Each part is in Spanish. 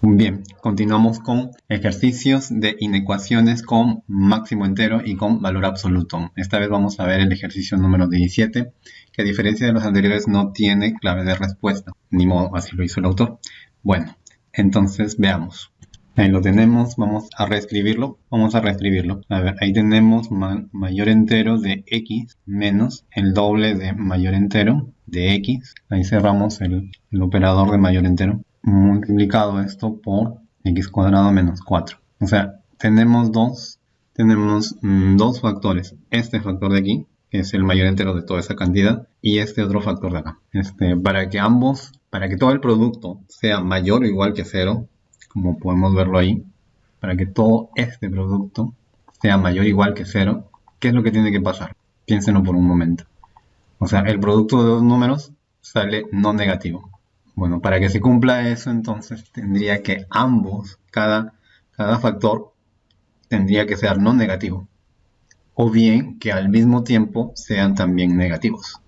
Bien, continuamos con ejercicios de inecuaciones con máximo entero y con valor absoluto. Esta vez vamos a ver el ejercicio número 17, que a diferencia de los anteriores no tiene clave de respuesta. Ni modo, así lo hizo el autor. Bueno, entonces veamos. Ahí lo tenemos, vamos a reescribirlo. Vamos a reescribirlo. A ver, ahí tenemos mayor entero de x menos el doble de mayor entero de x. Ahí cerramos el operador de mayor entero multiplicado esto por x cuadrado menos 4. O sea, tenemos dos, tenemos mm, dos factores. Este factor de aquí, que es el mayor entero de toda esa cantidad, y este otro factor de acá. Este, para que ambos, para que todo el producto sea mayor o igual que cero, como podemos verlo ahí, para que todo este producto sea mayor o igual que cero, ¿qué es lo que tiene que pasar? Piénsenlo por un momento. O sea, el producto de dos números sale no negativo. Bueno, para que se cumpla eso, entonces tendría que ambos, cada, cada factor, tendría que ser no negativo. O bien que al mismo tiempo sean también negativos.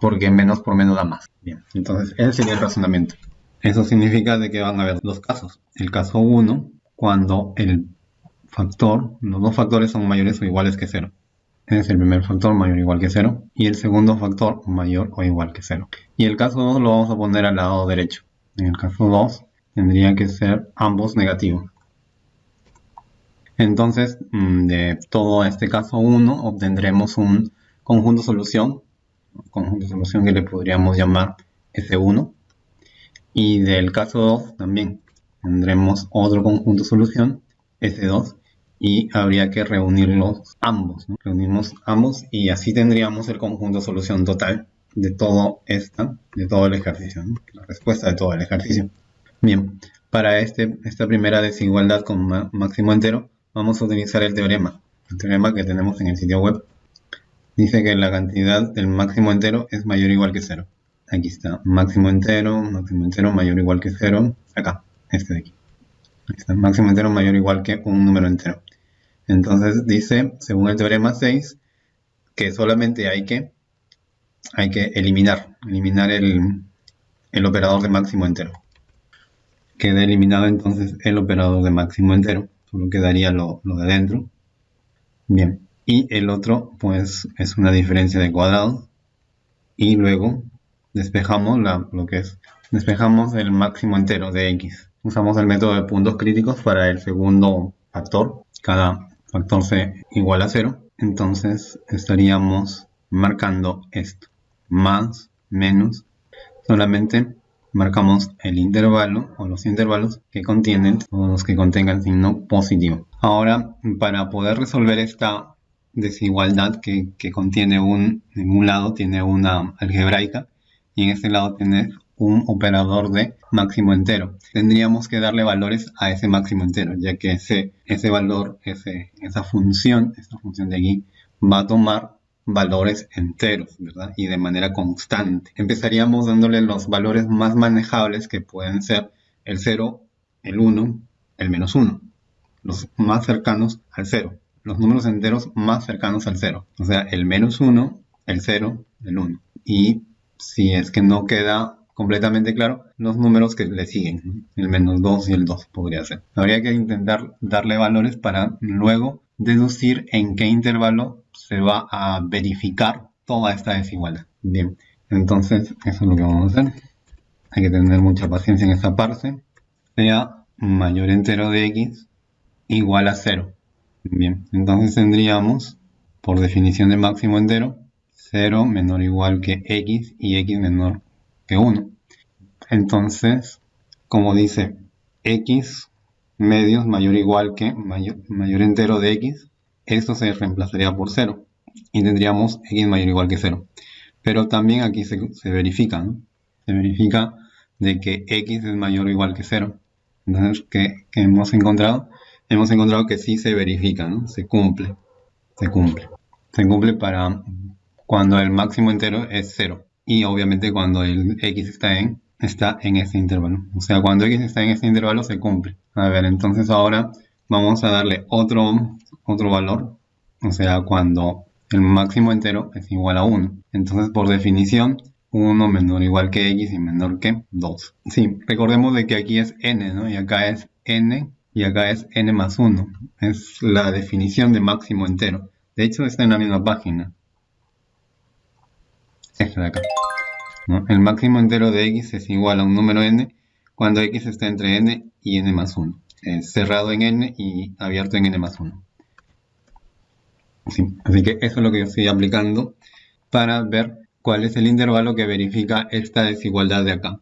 Porque menos por menos da más. Bien, entonces ese sería el razonamiento. Eso significa de que van a haber dos casos. El caso 1, cuando el factor, los dos factores son mayores o iguales que cero es el primer factor mayor o igual que 0 y el segundo factor mayor o igual que 0. Y el caso 2 lo vamos a poner al lado derecho. En el caso 2 tendría que ser ambos negativos. Entonces, mm, de todo este caso 1 obtendremos un conjunto solución, conjunto solución que le podríamos llamar S1. Y del caso 2 también tendremos otro conjunto solución, S2, y habría que reunirlos ambos. Reunimos ambos y así tendríamos el conjunto solución total de todo esta, de todo el ejercicio, la respuesta de todo el ejercicio. Bien, para este, esta primera desigualdad con máximo entero, vamos a utilizar el teorema, el teorema que tenemos en el sitio web. Dice que la cantidad del máximo entero es mayor o igual que cero. Aquí está, máximo entero, máximo entero mayor o igual que cero, acá, este de aquí. Aquí está, máximo entero mayor o igual que un número entero. Entonces dice, según el teorema 6, que solamente hay que, hay que eliminar, eliminar el, operador de máximo entero. Queda eliminado entonces el operador de máximo entero, solo quedaría lo, de adentro. Bien, y el otro pues es una diferencia de cuadrados. Y luego despejamos lo que es, despejamos el máximo entero de x. Usamos el método de puntos críticos para el segundo factor. Cada factor c igual a 0, entonces estaríamos marcando esto, más, menos, solamente marcamos el intervalo o los intervalos que contienen, o los que contengan signo positivo. Ahora, para poder resolver esta desigualdad que, que contiene un, en un lado tiene una algebraica y en este lado tiene un operador de máximo entero. Tendríamos que darle valores a ese máximo entero, ya que ese, ese valor, esa función, esta función de aquí, va a tomar valores enteros, ¿verdad? Y de manera constante. Empezaríamos dándole los valores más manejables que pueden ser el 0, el 1, el menos 1. Los más cercanos al 0. Los números enteros más cercanos al 0. O sea, el menos 1, el 0, el 1. Y si es que no queda completamente claro los números que le siguen, el menos 2 y el 2 podría ser. Habría que intentar darle valores para luego deducir en qué intervalo se va a verificar toda esta desigualdad. Bien, entonces eso es lo que vamos a hacer. Hay que tener mucha paciencia en esta parte. Sea mayor entero de x igual a 0. Bien, entonces tendríamos, por definición de máximo entero, 0 menor o igual que x y x menor que 1. Entonces, como dice x medios mayor o igual que mayor, entero de x, esto se reemplazaría por 0 y tendríamos x mayor o igual que 0. Pero también aquí se, verifica, ¿no? Se verifica de que x es mayor o igual que 0. Entonces, ¿qué, hemos encontrado? Hemos encontrado que sí se verifica, ¿no? Se cumple. Se cumple. Se cumple para cuando el máximo entero es 0 y obviamente cuando el x está en, está en este intervalo. O sea, cuando x está en este intervalo se cumple. A ver, entonces ahora vamos a darle otro, otro valor. O sea, cuando el máximo entero es igual a 1. Entonces, por definición, 1 menor igual que x y menor que 2. Sí, recordemos de que aquí es n, ¿no? Y acá es n y acá es n más 1. Es la definición de máximo entero. De hecho, está en la misma página. Esta de acá. El máximo entero de x es igual a un número n cuando x está entre n y n más 1. Es cerrado en n y abierto en n más 1. así que eso es lo que yo estoy aplicando para ver cuál es el intervalo que verifica esta desigualdad de acá.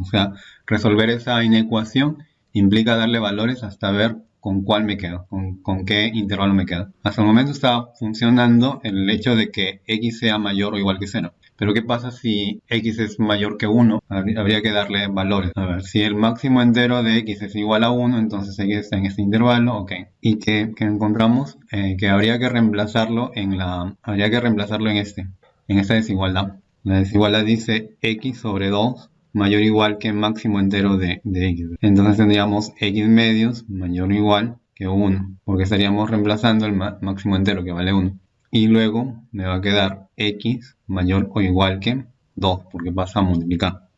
O sea, resolver esa inecuación implica darle valores hasta ver con cuál me quedo, con, qué intervalo me quedo. Hasta el momento está funcionando el hecho de que x sea mayor o igual que 0. Pero ¿qué pasa si x es mayor que 1? Habría que darle valores. A ver, si el máximo entero de x es igual a 1, entonces x está en este intervalo, ok. ¿Y qué, encontramos? Eh, que habría que reemplazarlo en la... Habría que reemplazarlo en este, en esta desigualdad. La desigualdad dice x sobre 2 mayor o igual que máximo entero de, x. Entonces tendríamos x medios mayor o igual que 1, porque estaríamos reemplazando el máximo entero que vale 1. Y luego me va a quedar x mayor o igual que 2, porque pasa a multiplicar.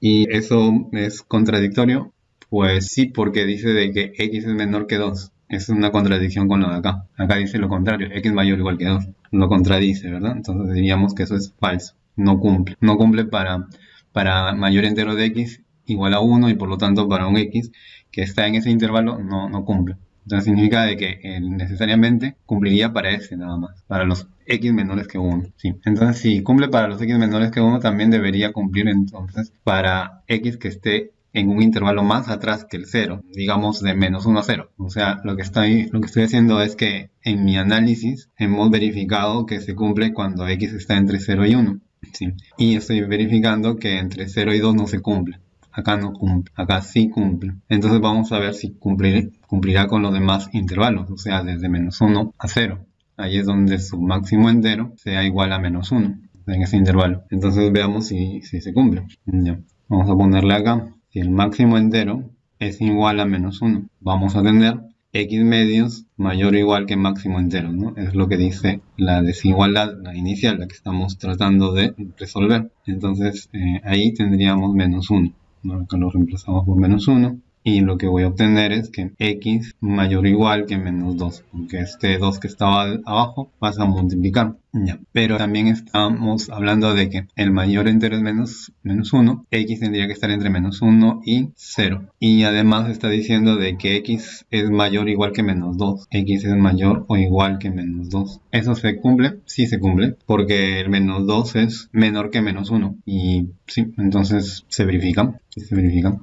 ¿Y eso es contradictorio? Pues sí, porque dice de que x es menor que 2. Es una contradicción con lo de acá. Acá dice lo contrario, x mayor o igual que 2. Lo contradice, ¿verdad? Entonces diríamos que eso es falso. No cumple. No cumple para para mayor entero de x igual a 1 y por lo tanto para un x que está en ese intervalo no, no cumple. Entonces significa de que necesariamente cumpliría para ese nada más, para los x menores que 1. Sí. Entonces si cumple para los x menores que 1 también debería cumplir entonces para x que esté en un intervalo más atrás que el 0, digamos de menos 1 a 0. O sea, lo que, estoy, lo que estoy haciendo es que en mi análisis hemos verificado que se cumple cuando x está entre 0 y 1. Y estoy verificando que entre 0 y 2 no se cumple. Acá no cumple, acá sí cumple. Entonces vamos a ver si cumplirá con los demás intervalos, o sea, desde menos 1 a 0. Ahí es donde su máximo entero sea igual a menos 1 en ese intervalo. Entonces veamos si, si se cumple. Vamos a ponerle acá, si el máximo entero es igual a menos 1, vamos a tener x medios mayor o igual que máximo entero, ¿no? Es lo que dice la desigualdad, la inicial, la que estamos tratando de resolver. Entonces eh, ahí tendríamos menos 1. Acá lo reemplazamos por menos 1 y lo que voy a obtener es que x mayor o igual que menos 2, porque este 2 que estaba abajo pasa a multiplicar. Ya. Pero también estamos hablando de que el mayor entero es menos, menos 1, x tendría que estar entre menos 1 y 0. Y además está diciendo de que x es mayor o igual que menos 2, x es mayor o igual que menos 2. ¿Eso se cumple? Sí se cumple, porque el menos 2 es menor que menos 1. Y sí, entonces se verifica, se verifica.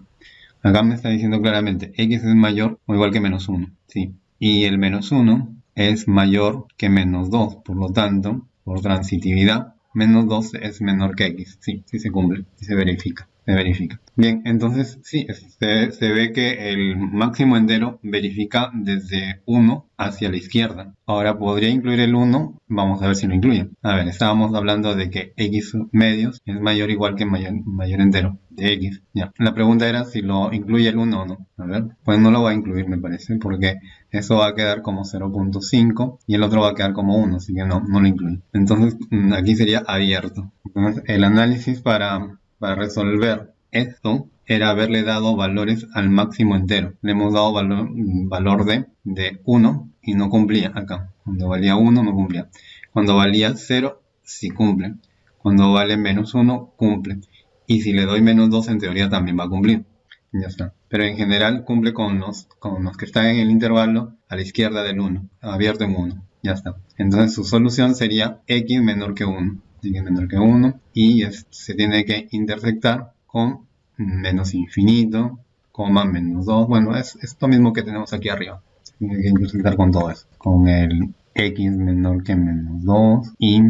Acá me está diciendo claramente x es mayor o igual que menos 1. ¿sí? Y el menos 1 es mayor que menos 2. Por lo tanto, por transitividad, menos 2 es menor que x. Sí, sí se cumple, sí se verifica se verifica. Bien, entonces sí, se, ve que el máximo entero verifica desde 1 hacia la izquierda. Ahora podría incluir el 1, vamos a ver si lo incluye. A ver, estábamos hablando de que x medios es mayor o igual que mayor, entero de x. Ya, la pregunta era si lo incluye el 1 o no. A ver, pues no lo va a incluir me parece, porque eso va a quedar como 0.5 y el otro va a quedar como 1, así que no, no lo incluye. Entonces mm, aquí sería abierto. Entonces el análisis para para resolver esto era haberle dado valores al máximo entero. Le hemos dado valor, valor de, de 1 y no cumplía acá. Cuando valía 1 no cumplía. Cuando valía 0 sí cumple. Cuando vale menos 1 cumple. Y si le doy menos 2 en teoría también va a cumplir. Ya está. Pero en general cumple con los, con los que están en el intervalo a la izquierda del 1. Abierto en 1. Ya está. Entonces su solución sería x menor que 1 tiene menor que 1 y se tiene que intersectar con menos infinito, coma menos 2. Bueno, es esto mismo que tenemos aquí arriba. Se tiene que intersectar con todo eso. Con el x menor que menos 2 y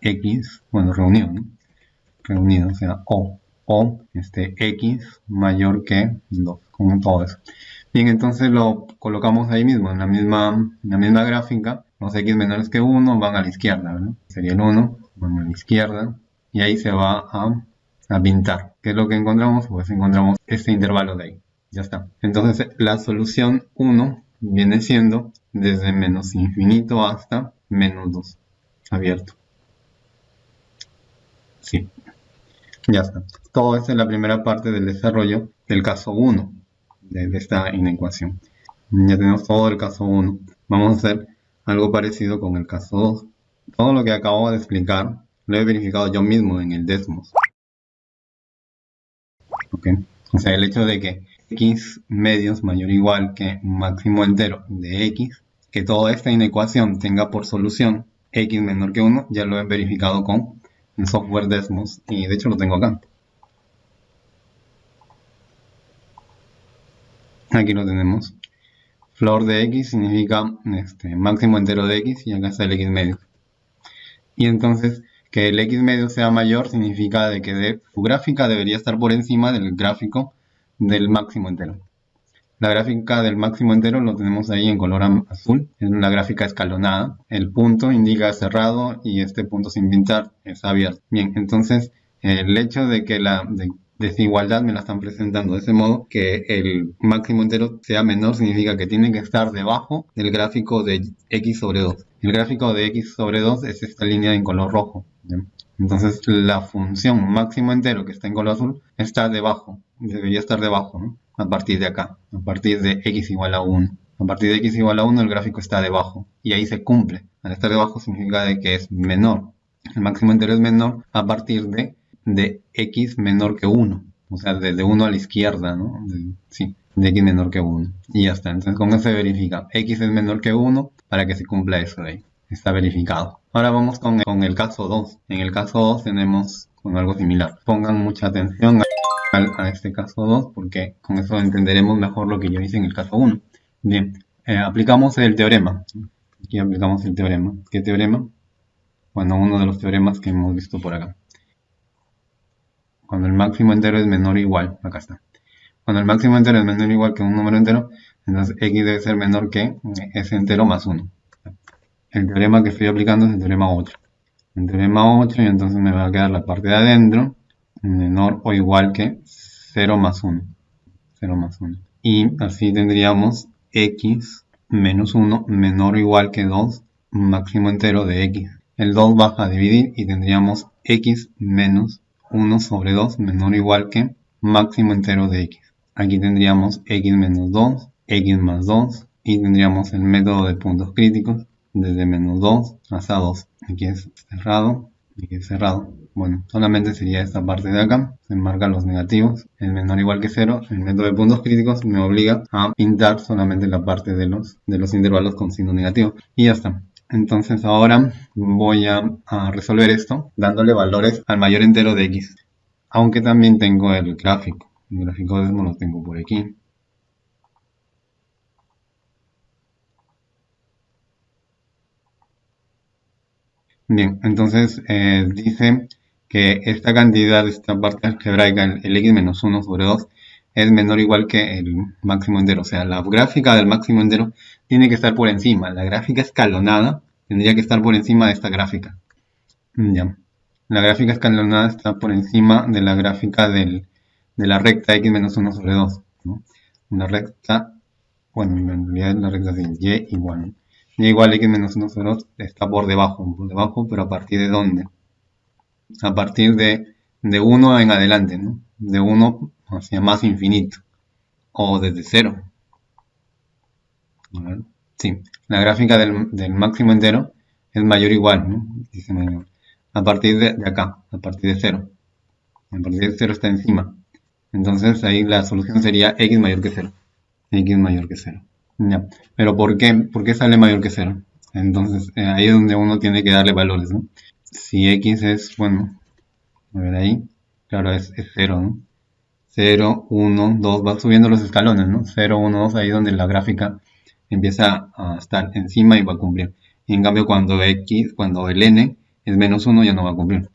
x, bueno, reunido, ¿no? Reunido, o sea, o. O este x mayor que 2, con todo eso. Bien, entonces lo colocamos ahí mismo, en la misma, en la misma gráfica. Los x menores que 1 van a la izquierda, ¿no? Sería el 1 a la izquierda y ahí se va a, pintar. ¿Qué es lo que encontramos? Pues encontramos este intervalo de ahí. Ya está. Entonces la solución 1 viene siendo desde menos infinito hasta menos 2. Abierto. Sí. Ya está. Todo esto es la primera parte del desarrollo del caso 1 de, esta inecuación. Ya tenemos todo el caso 1. Vamos a hacer algo parecido con el caso 2. Todo lo que acabo de explicar lo he verificado yo mismo en el Desmos. O sea, el hecho de que x medios mayor o igual que máximo entero de x, que toda esta inecuación tenga por solución x menor que 1, ya lo he verificado con el software Desmos y de hecho lo tengo acá. Aquí lo tenemos. Flor de x significa este, máximo entero de x y acá está el x medio. Y entonces que el x medio sea mayor significa de que su gráfica debería estar por encima del gráfico del máximo entero. La gráfica del máximo entero lo tenemos ahí en color azul, es una gráfica escalonada. El punto indica cerrado y este punto sin pintar es abierto. Bien, entonces el hecho de que la desigualdad me la están presentando de ese modo que el máximo entero sea menor significa que tiene que estar debajo del gráfico de x sobre 2. El gráfico de x sobre 2 es esta línea en color rojo. Entonces la función máximo entero que está en color azul está debajo, debería estar debajo, a partir de acá, a partir de x igual a 1. A partir de x igual a 1 el gráfico está debajo y ahí se cumple. Al estar debajo significa de que es menor. El máximo entero es menor a partir de, de x menor que 1. O sea, desde 1 a la izquierda, ¿no? sí, de x menor que 1. Y ya está. Entonces con eso se verifica. x es menor que 1 para que se cumpla eso de ahí. Está verificado. Ahora vamos con el, con el caso 2. En el caso 2 tenemos con algo similar. Pongan mucha atención a a este caso 2 porque con eso entenderemos mejor lo que yo hice en el caso 1. Bien, eh, aplicamos el teorema. Aquí aplicamos el teorema. ¿Qué teorema? Bueno, uno de los teoremas que hemos visto por acá. Cuando el máximo entero es menor o igual, acá está. Cuando el máximo entero es menor o igual que un número entero, entonces x debe ser menor que ese entero más 1. El teorema que estoy aplicando es el teorema 8. El teorema 8 y entonces me va a quedar la parte de adentro menor o igual que 0 más 1. 0 más 1. Y así tendríamos x menos 1 menor o igual que 2 máximo entero de x. El 2 baja a dividir y tendríamos x menos 1 sobre 2 menor o igual que máximo entero de x. Aquí tendríamos x menos 2, x más 2 y tendríamos el método de puntos críticos desde menos 2 hasta 2. Aquí es cerrado, aquí es cerrado. Bueno, solamente sería esta parte de acá, se marcan los negativos, el menor igual que 0, el método de puntos críticos me obliga a pintar solamente la parte de los, de los intervalos con signo negativo. Y ya está. Entonces ahora voy a, resolver esto dándole valores al mayor entero de x. Aunque también tengo el gráfico. El gráfico de lo tengo por aquí. Bien, entonces eh, dice que esta cantidad, esta parte algebraica, el, x menos 1 sobre 2, es menor o igual que el máximo entero. O sea, la gráfica del máximo entero tiene que estar por encima. La gráfica escalonada tendría que estar por encima de esta gráfica. Ya. La gráfica escalonada está por encima de la gráfica de la recta x menos 1 sobre 2. Una recta, bueno, en realidad la recta es y igual. Y igual x menos 1 sobre 2 está por debajo, por debajo, pero a partir de dónde? a partir de, de 1 en adelante, ¿no? De 1 hacia más infinito. O desde 0. Sí, la gráfica del, del, máximo entero es mayor o igual, ¿no? Dice mayor. A partir de, de, acá, a partir de 0. A partir de 0 está encima. Entonces ahí la solución sería x mayor que 0. x mayor que 0. Ya. Pero ¿por qué? ¿Por qué sale mayor que 0? Entonces eh, ahí es donde uno tiene que darle valores, ¿no? si x es, bueno, a ver ahí, claro, es, 0, ¿no? 0, 1, 2, va subiendo los escalones, ¿no? 0, 1, 2, ahí donde la gráfica empieza a estar encima y va a cumplir. Y en cambio cuando x, cuando el n es menos 1 ya no va a cumplir.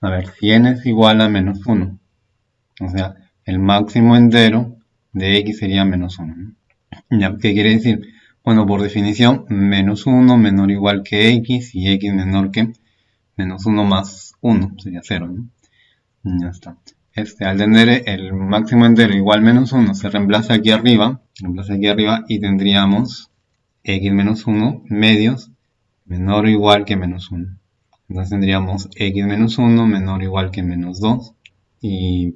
A ver, si n es igual a menos 1, o sea, el máximo entero de x sería menos 1. ¿no? ¿Qué quiere decir? Bueno, por definición, menos 1 menor o igual que x y x menor que menos 1 más 1 sería 0, ¿no? Ya está. Este, al tener el máximo entero igual menos 1, se reemplaza aquí arriba, reemplaza aquí arriba y tendríamos x menos 1 medios menor o igual que menos 1. Entonces tendríamos x menos 1 menor o igual que menos 2 y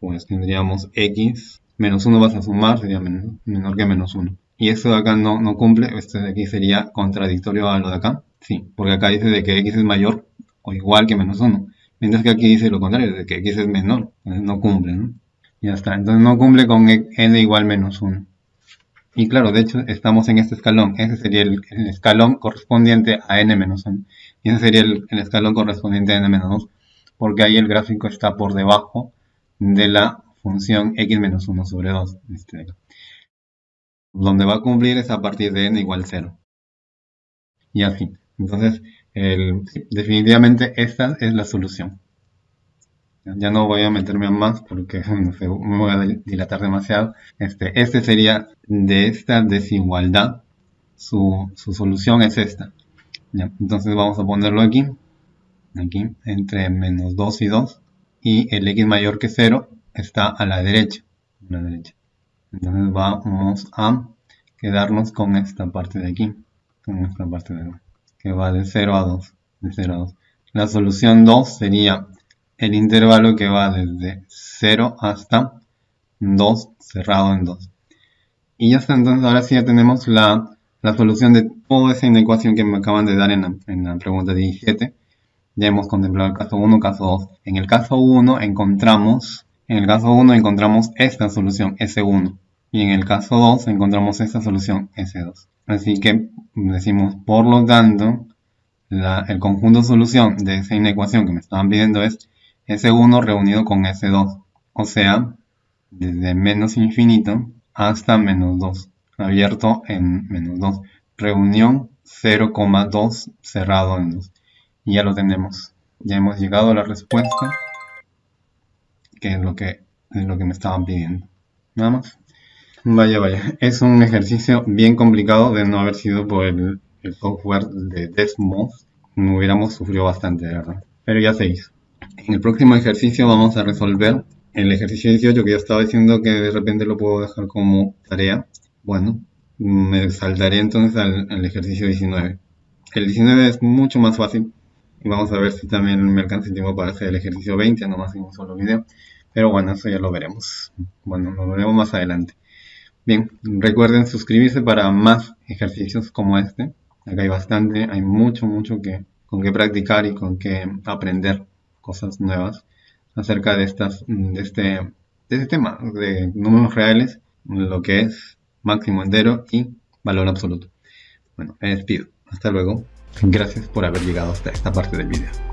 pues tendríamos x menos 1 vas a sumar, sería menor, que menos 1. Y esto de acá no, no cumple, este de aquí sería contradictorio a lo de acá. Sí, porque acá dice de que x es mayor o igual que menos 1. Mientras que aquí dice lo contrario, de que x es menor. Entonces no cumple, ¿no? Ya está. Entonces no cumple con n igual menos 1. Y claro, de hecho estamos en este escalón. Ese sería el, escalón correspondiente a n menos 1. Y ese sería el, el escalón correspondiente a n menos 2. Porque ahí el gráfico está por debajo de la función x menos 1 sobre 2. Este, donde va a cumplir es a partir de n igual 0. Y así. Entonces, definitivamente esta es la solución. Ya no voy a meterme a más porque me voy a dilatar demasiado. Este, este sería de esta desigualdad. Su, solución es esta. entonces vamos a ponerlo aquí. Aquí, entre menos 2 y 2. Y el x mayor que 0 está a la derecha. Entonces vamos a quedarnos con esta parte de aquí. Con esta parte de aquí que va de 0 a 2. De 0 a 2. La solución 2 sería el intervalo que va desde 0 hasta 2 cerrado en 2. Y ya está, entonces ahora sí ya tenemos la, la solución de toda esa inecuación que me acaban de dar en la, en la pregunta 17. Ya hemos contemplado el caso 1, caso 2. En el caso 1 encontramos, en el caso 1 encontramos esta solución, S1. Y en el caso 2 encontramos esta solución, S2. Así que decimos, por lo tanto, el conjunto solución de esa inecuación que me estaban pidiendo es S1 reunido con S2. O sea, desde menos infinito hasta menos 2. Abierto en menos 2. Reunión 0,2 cerrado en 2. Y ya lo tenemos. Ya hemos llegado a la respuesta. Que es lo que, es lo que me estaban pidiendo. Nada más. Vaya, vaya. Es un ejercicio bien complicado de no haber sido por el, software de Desmos. No hubiéramos sufrido bastante, ¿verdad? Pero ya se hizo. En el próximo ejercicio vamos a resolver el ejercicio 18 que yo estaba diciendo que de repente lo puedo dejar como tarea. Bueno, me saltaré entonces al, ejercicio 19. El 19 es mucho más fácil. Y vamos a ver si también me alcanza el tiempo para hacer el ejercicio 20, nomás en un solo video. Pero bueno, eso ya lo veremos. Bueno, lo veremos más adelante. Bien, recuerden suscribirse para más ejercicios como este. Acá hay bastante, hay mucho, mucho que, con que practicar y con que aprender cosas nuevas acerca de, estas, de, este, de este tema de números reales, lo que es máximo entero y valor absoluto. Bueno, me despido. Hasta luego. Gracias por haber llegado hasta esta parte del video.